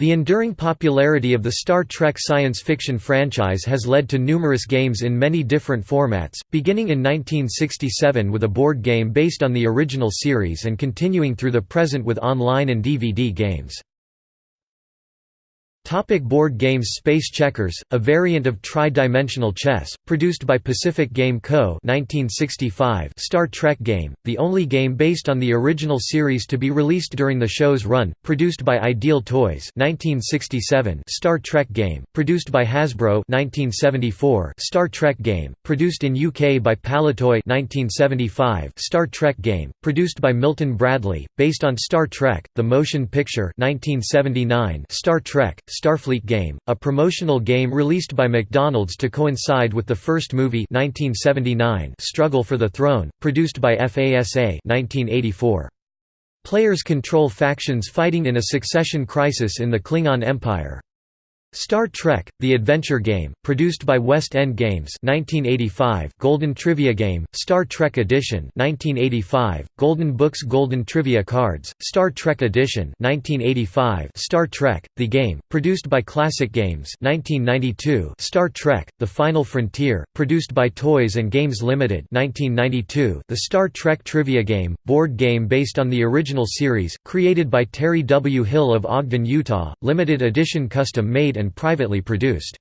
The enduring popularity of the Star Trek science fiction franchise has led to numerous games in many different formats, beginning in 1967 with a board game based on the original series and continuing through the present with online and DVD games. Topic board games Space Checkers, a variant of tri-dimensional chess, produced by Pacific Game Co. 1965 Star Trek game, the only game based on the original series to be released during the show's run, produced by Ideal Toys 1967 Star Trek game, produced by Hasbro 1974 Star Trek game, produced in UK by Palitoy 1975 Star Trek game, produced by Milton Bradley, based on Star Trek, the motion picture 1979 Star Trek, Starfleet game, a promotional game released by McDonald's to coincide with the first movie 1979 Struggle for the Throne, produced by FASA 1984. Players control factions fighting in a succession crisis in the Klingon Empire. Star Trek: The Adventure Game, produced by West End Games, 1985. Golden Trivia Game, Star Trek Edition, 1985. Golden Books Golden Trivia Cards, Star Trek Edition, 1985. Star Trek: The Game, produced by Classic Games, 1992. Star Trek: The Final Frontier, produced by Toys and Games Limited, 1992. The Star Trek Trivia Game, board game based on the original series, created by Terry W. Hill of Ogden, Utah, limited edition custom made and privately produced.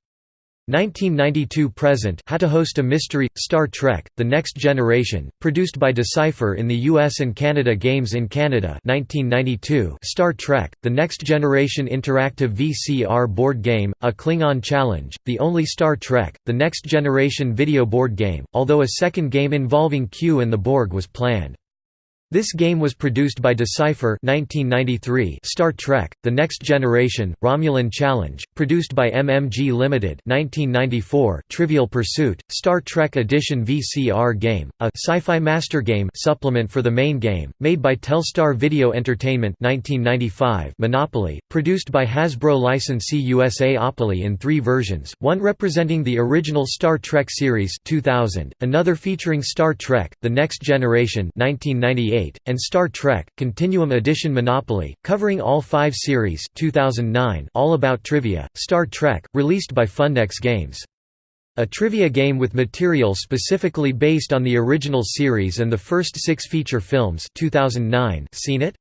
1992–present How to Host a Mystery – Star Trek, The Next Generation, produced by Decipher in the US and Canada Games in Canada 1992 Star Trek, The Next Generation Interactive VCR board game, A Klingon Challenge, the only Star Trek, The Next Generation video board game, although a second game involving Q and the Borg was planned. This game was produced by Decipher 1993 Star Trek, The Next Generation, Romulan Challenge, produced by MMG Limited 1994 Trivial Pursuit, Star Trek Edition VCR game, a sci-fi master game supplement for the main game, made by Telstar Video Entertainment 1995 Monopoly, produced by Hasbro licensee USA Opoly in three versions, one representing the original Star Trek series 2000, another featuring Star Trek, The Next Generation 1998, and Star Trek, Continuum Edition Monopoly, covering all five series 2009 All About Trivia, Star Trek, released by Fundex Games. A trivia game with material specifically based on the original series and the first six feature films 2009 Scene It?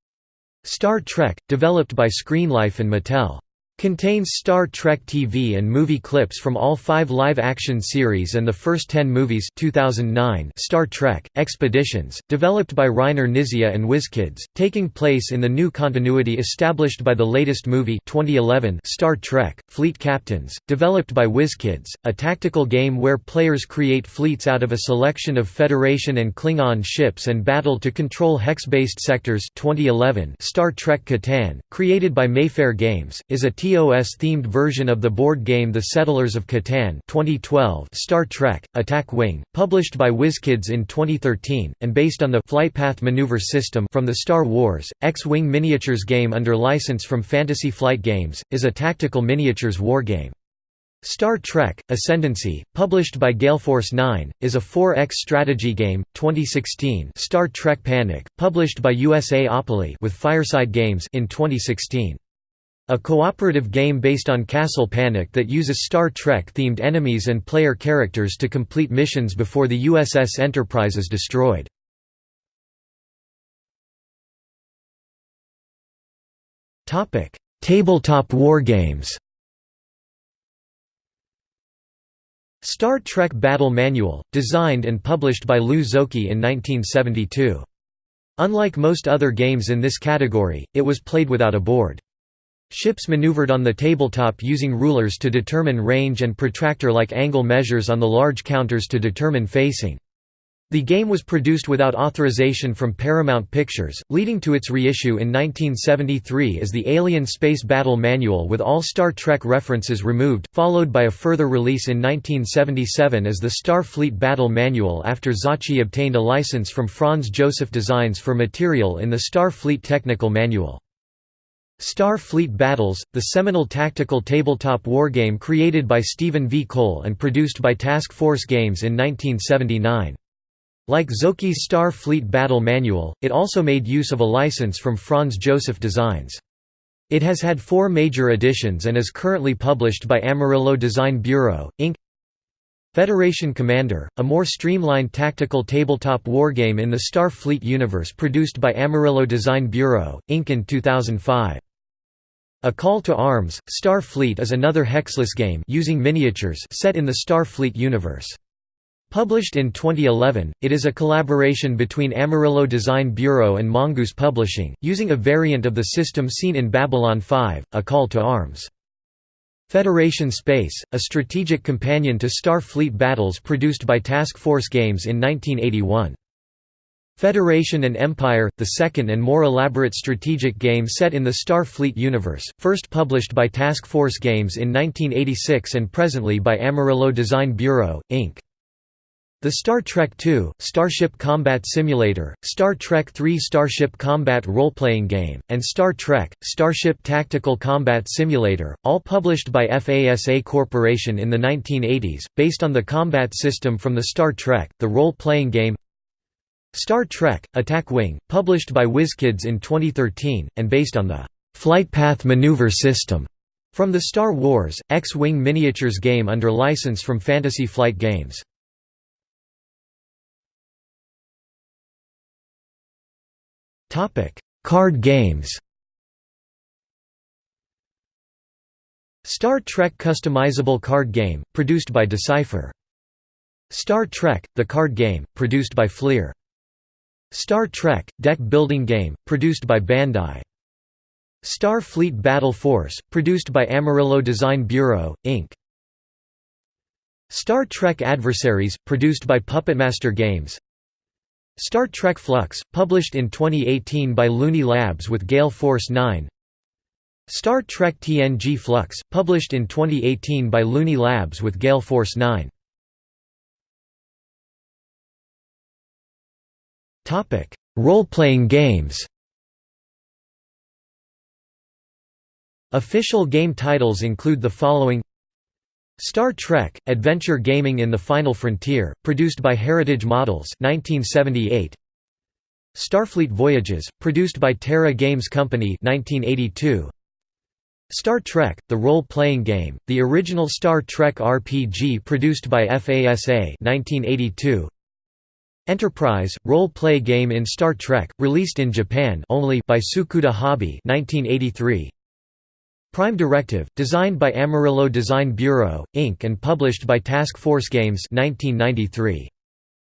Star Trek, developed by Screenlife and Mattel. Contains Star Trek TV and movie clips from all five live-action series and the first ten movies 2009 Star Trek, Expeditions, developed by Reiner Knizia and WizKids, taking place in the new continuity established by the latest movie 2011 Star Trek, Fleet Captains, developed by WizKids, a tactical game where players create fleets out of a selection of Federation and Klingon ships and battle to control hex-based sectors. 2011 Star Trek Catan, created by Mayfair Games, is a TOS-themed version of the board game The Settlers of Catan 2012 Star Trek, Attack Wing, published by WizKids in 2013, and based on the Flight Path Maneuver system from the Star Wars, X-Wing Miniatures game under license from Fantasy Flight Games, is a tactical miniatures wargame. Star Trek, Ascendancy, published by Galeforce 9, is a 4X strategy game, 2016 Star Trek Panic, published by USA Opoly with Fireside Games in 2016. A cooperative game based on Castle Panic that uses Star Trek-themed enemies and player characters to complete missions before the USS Enterprise is destroyed. Tabletop wargames Star Trek Battle Manual, designed and published by Lou Zocchi in 1972. Unlike most other games in this category, it was played without a board. Ships maneuvered on the tabletop using rulers to determine range and protractor-like angle measures on the large counters to determine facing. The game was produced without authorization from Paramount Pictures, leading to its reissue in 1973 as the Alien Space Battle Manual with all Star Trek references removed, followed by a further release in 1977 as the Starfleet Battle Manual after Zocchi obtained a license from Franz Joseph Designs for material in the Starfleet Technical Manual. Star Fleet Battles, the seminal tactical tabletop wargame created by Stephen V. Cole and produced by Task Force Games in 1979. Like Zocchi's Star Fleet Battle Manual, it also made use of a license from Franz Joseph Designs. It has had four major editions and is currently published by Amarillo Design Bureau, Inc. Federation Commander, a more streamlined tactical tabletop wargame in the Starfleet universe produced by Amarillo Design Bureau, Inc. in 2005. A Call to Arms, Starfleet is another hexless game using miniatures set in the Starfleet universe. Published in 2011, it is a collaboration between Amarillo Design Bureau and Mongoose Publishing, using a variant of the system seen in Babylon 5, A Call to Arms. Federation Space, a strategic companion to Starfleet battles produced by Task Force Games in 1981. Federation and Empire, the second and more elaborate strategic game set in the Starfleet universe, first published by Task Force Games in 1986 and presently by Amarillo Design Bureau, Inc. The Star Trek II, Starship Combat Simulator, Star Trek III Starship Combat role-playing game, and Star Trek, Starship Tactical Combat Simulator, all published by FASA Corporation in the 1980s, based on the combat system from the Star Trek, the role-playing game Star Trek, Attack Wing, published by WizKids in 2013, and based on the Flight Path Maneuver system from the Star Wars, X-Wing miniatures game under license from Fantasy Flight Games. Card games. Star Trek customizable card game, produced by Decipher. Star Trek: The Card Game, produced by Fleer. Star Trek: Deck Building Game, produced by Bandai. Star Fleet Battle Force, produced by Amarillo Design Bureau, Inc. Star Trek Adversaries, produced by Puppetmaster Games Star Trek Flux, published in 2018 by Looney Labs with Gale Force 9 Star Trek TNG Flux, published in 2018 by Looney Labs with Gale Force 9 Role-playing games Official game titles include the following Star Trek: Adventure Gaming in the Final Frontier, produced by Heritage Models 1978. Starfleet Voyages, produced by Terra Games Company 1982. Star Trek: The Role-Playing Game, the original Star Trek RPG produced by FASA 1982. Enterprise: Role-Play Game in Star Trek, released in Japan only by Tsukuda Hobby 1983. Prime Directive, designed by Amarillo Design Bureau, Inc. and published by Task Force Games 1993.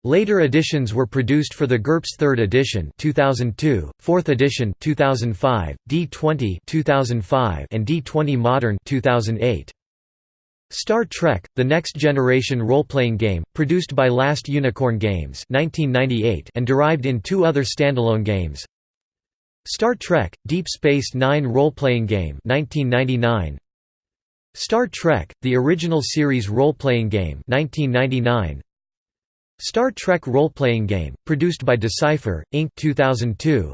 Later editions were produced for the GURPS 3rd edition 2002, 4th edition 2005, D20 2005 and D20 Modern 2008. Star Trek: The Next Generation role-playing game, produced by Last Unicorn Games 1998 and derived in two other standalone games. Star Trek: Deep Space Nine role-playing game 1999. Star Trek: The Original Series role-playing game 1999. Star Trek role-playing game, produced by Decipher, Inc. 2002.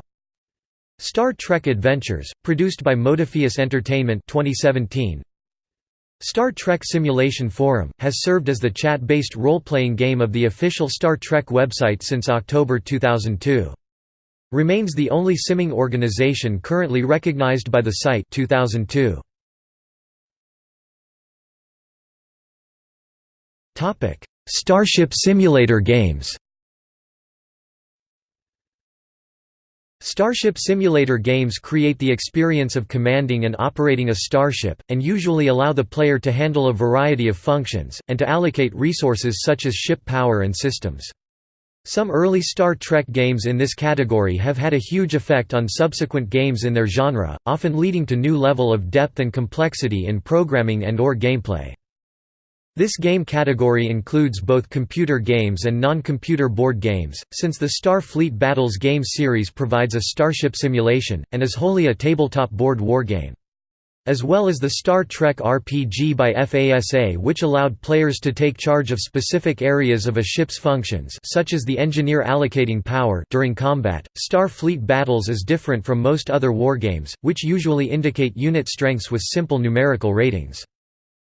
Star Trek Adventures, produced by Modiphius Entertainment 2017. Star Trek Simulation Forum, has served as the chat-based role-playing game of the official Star Trek website since October 2002. Remains the only simming organization currently recognized by the site 2002. Topic: Starship Simulator games. Starship Simulator games create the experience of commanding and operating a starship, and usually allow the player to handle a variety of functions, and to allocate resources such as ship power and systems. Some early Star Trek games in this category have had a huge effect on subsequent games in their genre, often leading to new level of depth and complexity in programming and or gameplay. This game category includes both computer games and non-computer board games, since the Starfleet Battles game series provides a starship simulation, and is wholly a tabletop board wargame as well as the Star Trek RPG by FASA which allowed players to take charge of specific areas of a ship's functions such as the engineer allocating power during combat. Starfleet Battles is different from most other wargames, which usually indicate unit strengths with simple numerical ratings.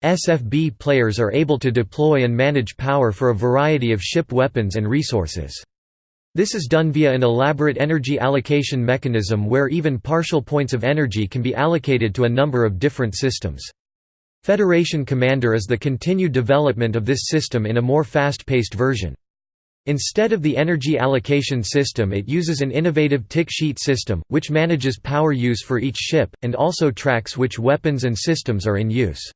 SFB players are able to deploy and manage power for a variety of ship weapons and resources. This is done via an elaborate energy allocation mechanism where even partial points of energy can be allocated to a number of different systems. Federation Commander is the continued development of this system in a more fast-paced version. Instead of the energy allocation system it uses an innovative tick sheet system, which manages power use for each ship, and also tracks which weapons and systems are in use.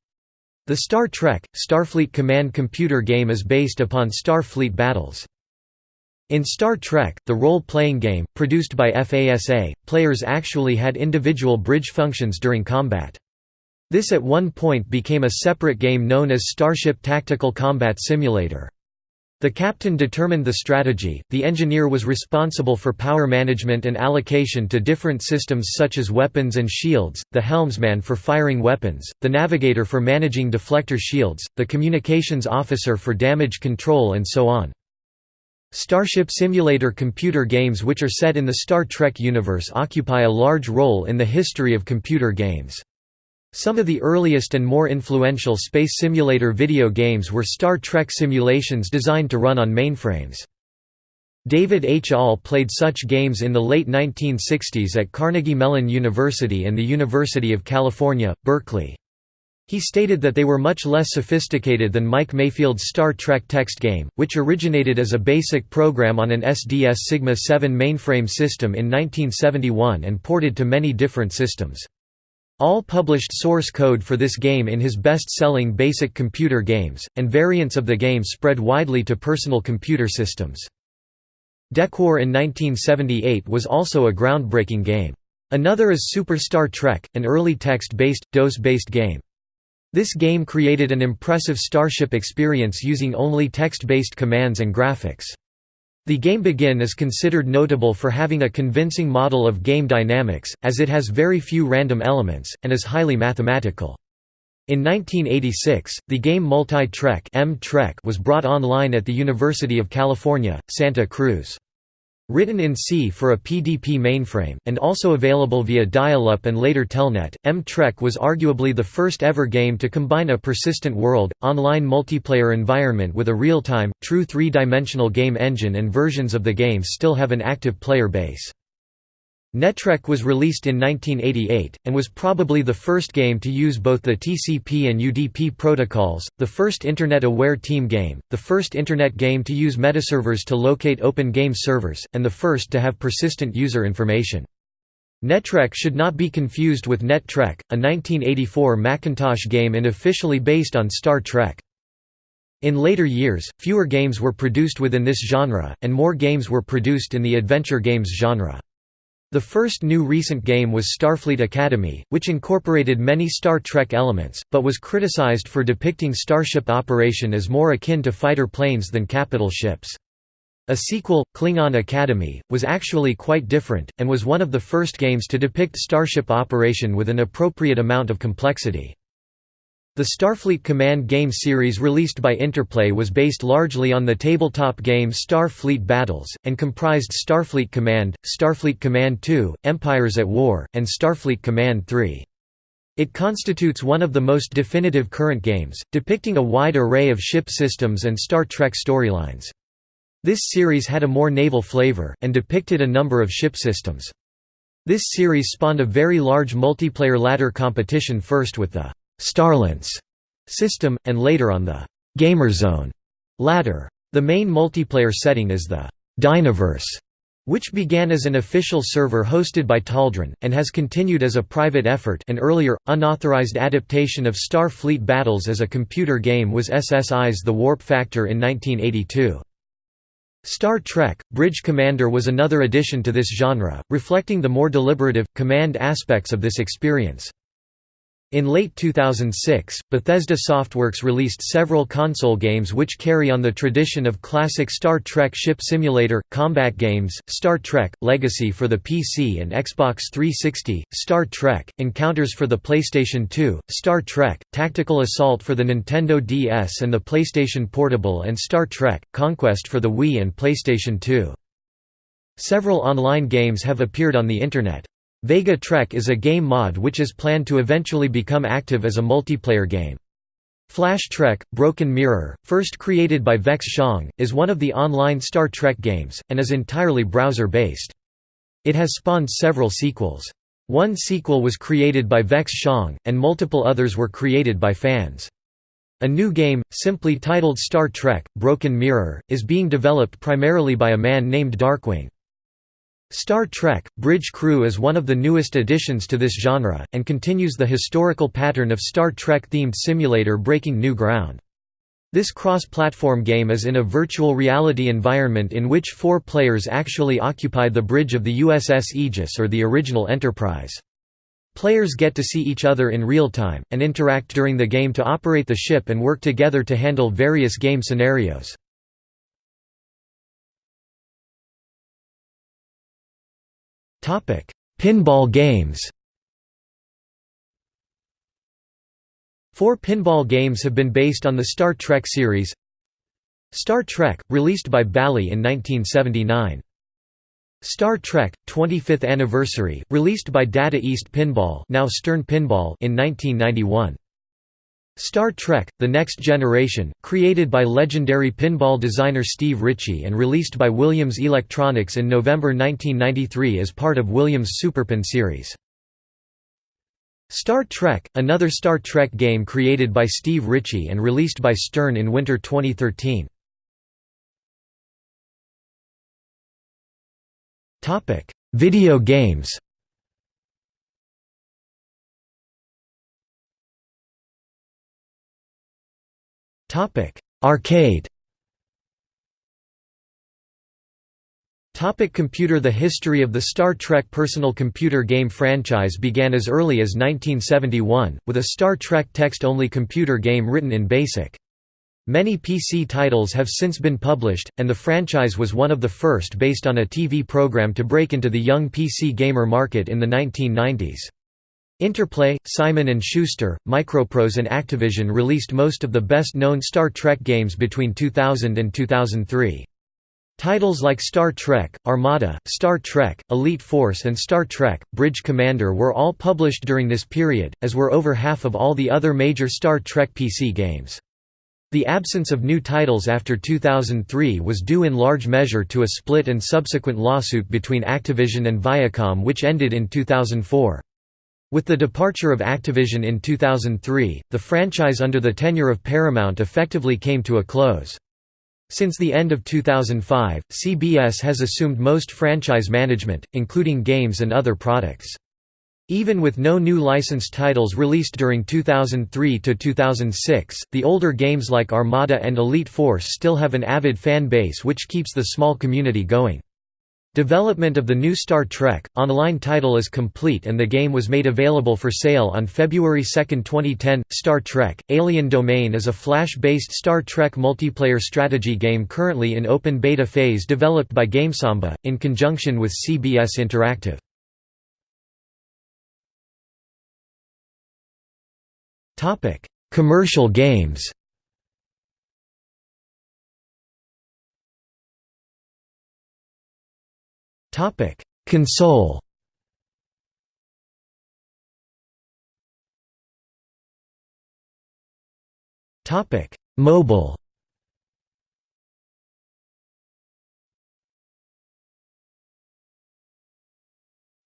The Star Trek, Starfleet Command computer game is based upon Starfleet battles. In Star Trek, the role-playing game, produced by FASA, players actually had individual bridge functions during combat. This at one point became a separate game known as Starship Tactical Combat Simulator. The captain determined the strategy, the engineer was responsible for power management and allocation to different systems such as weapons and shields, the helmsman for firing weapons, the navigator for managing deflector shields, the communications officer for damage control and so on. Starship Simulator computer games which are set in the Star Trek universe occupy a large role in the history of computer games. Some of the earliest and more influential space simulator video games were Star Trek simulations designed to run on mainframes. David H. Ahl played such games in the late 1960s at Carnegie Mellon University and the University of California, Berkeley. He stated that they were much less sophisticated than Mike Mayfield's Star Trek text game, which originated as a basic program on an SDS Sigma 7 mainframe system in 1971 and ported to many different systems. Ahl published source code for this game in his best-selling Basic Computer Games, and variants of the game spread widely to personal computer systems. Decwar in 1978 was also a groundbreaking game. Another is Super Star Trek, an early text-based, DOS-based game. This game created an impressive starship experience using only text-based commands and graphics. The game Begin is considered notable for having a convincing model of game dynamics, as it has very few random elements, and is highly mathematical. In 1986, the game Multi-Trek was brought online at the University of California, Santa Cruz. Written in C for a PDP mainframe, and also available via dial-up and later Telnet, M-Trek was arguably the first ever game to combine a persistent world, online multiplayer environment with a real-time, true three-dimensional game engine and versions of the game still have an active player base. Netrek was released in 1988, and was probably the first game to use both the TCP and UDP protocols, the first Internet-aware team game, the first Internet game to use metaservers to locate open game servers, and the first to have persistent user information. Netrek should not be confused with Net-Trek, a 1984 Macintosh game unofficially based on Star Trek. In later years, fewer games were produced within this genre, and more games were produced in the adventure games genre. The first new recent game was Starfleet Academy, which incorporated many Star Trek elements, but was criticized for depicting starship operation as more akin to fighter planes than capital ships. A sequel, Klingon Academy, was actually quite different, and was one of the first games to depict starship operation with an appropriate amount of complexity. The Starfleet Command game series released by Interplay was based largely on the tabletop game Starfleet Battles, and comprised Starfleet Command, Starfleet Command 2, Empires at War, and Starfleet Command 3. It constitutes one of the most definitive current games, depicting a wide array of ship systems and Star Trek storylines. This series had a more naval flavor, and depicted a number of ship systems. This series spawned a very large multiplayer ladder competition first with the Starlance system, and later on the Gamerzone ladder. The main multiplayer setting is the Dynaverse, which began as an official server hosted by Taldren, and has continued as a private effort an earlier, unauthorized adaptation of Star Fleet Battles as a computer game was SSI's The Warp Factor in 1982. Star Trek – Bridge Commander was another addition to this genre, reflecting the more deliberative, command aspects of this experience. In late 2006, Bethesda Softworks released several console games which carry on the tradition of classic Star Trek ship simulator, combat games, Star Trek, Legacy for the PC and Xbox 360, Star Trek, Encounters for the PlayStation 2, Star Trek, Tactical Assault for the Nintendo DS and the PlayStation Portable and Star Trek, Conquest for the Wii and PlayStation 2. Several online games have appeared on the Internet. Vega Trek is a game mod which is planned to eventually become active as a multiplayer game. Flash Trek – Broken Mirror, first created by Vex Shang, is one of the online Star Trek games, and is entirely browser-based. It has spawned several sequels. One sequel was created by Vex Shang, and multiple others were created by fans. A new game, simply titled Star Trek – Broken Mirror, is being developed primarily by a man named Darkwing. Star Trek – Bridge Crew is one of the newest additions to this genre, and continues the historical pattern of Star Trek-themed simulator breaking new ground. This cross-platform game is in a virtual reality environment in which four players actually occupy the bridge of the USS Aegis or the original Enterprise. Players get to see each other in real time, and interact during the game to operate the ship and work together to handle various game scenarios. Pinball games Four pinball games have been based on the Star Trek series Star Trek, released by Bally in 1979. Star Trek 25th Anniversary, released by Data East Pinball, now Stern Pinball in 1991. Star Trek – The Next Generation, created by legendary pinball designer Steve Ritchie and released by Williams Electronics in November 1993 as part of Williams' Superpin series. Star Trek – Another Star Trek game created by Steve Ritchie and released by Stern in winter 2013. Video games Arcade Topic computer The history of the Star Trek personal computer game franchise began as early as 1971, with a Star Trek text-only computer game written in BASIC. Many PC titles have since been published, and the franchise was one of the first based on a TV program to break into the young PC gamer market in the 1990s. Interplay, Simon & Schuster, Microprose and Activision released most of the best-known Star Trek games between 2000 and 2003. Titles like Star Trek, Armada, Star Trek, Elite Force and Star Trek, Bridge Commander were all published during this period, as were over half of all the other major Star Trek PC games. The absence of new titles after 2003 was due in large measure to a split and subsequent lawsuit between Activision and Viacom which ended in 2004. With the departure of Activision in 2003, the franchise under the tenure of Paramount effectively came to a close. Since the end of 2005, CBS has assumed most franchise management, including games and other products. Even with no new licensed titles released during 2003 to 2006, the older games like Armada and Elite Force still have an avid fan base which keeps the small community going. Development of the new Star Trek online title is complete and the game was made available for sale on February 2, 2010. Star Trek: Alien Domain is a Flash-based Star Trek multiplayer strategy game currently in open beta phase developed by GameSamba in conjunction with CBS Interactive. Topic: Commercial games. Topic: Console. Topic: Mobile.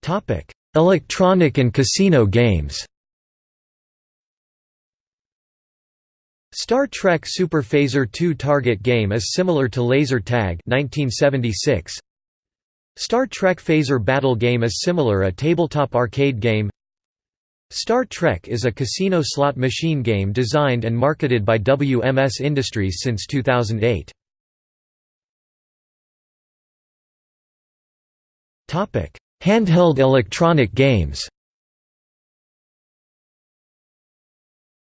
Topic: Electronic and casino games. Star Trek Super Phaser 2 target game is similar to Laser Tag 1976. Star Trek Phaser Battle game is similar a tabletop arcade game Star Trek is a casino slot machine game designed and marketed by WMS Industries since 2008. Handheld electronic games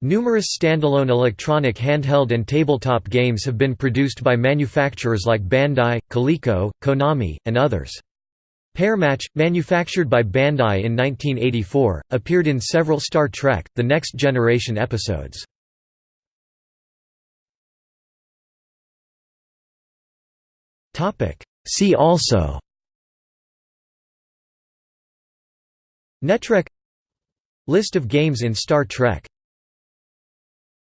Numerous standalone electronic handheld and tabletop games have been produced by manufacturers like Bandai, Coleco, Konami, and others. Pairmatch, manufactured by Bandai in 1984, appeared in several Star Trek, The Next Generation episodes. See also Netrek List of games in Star Trek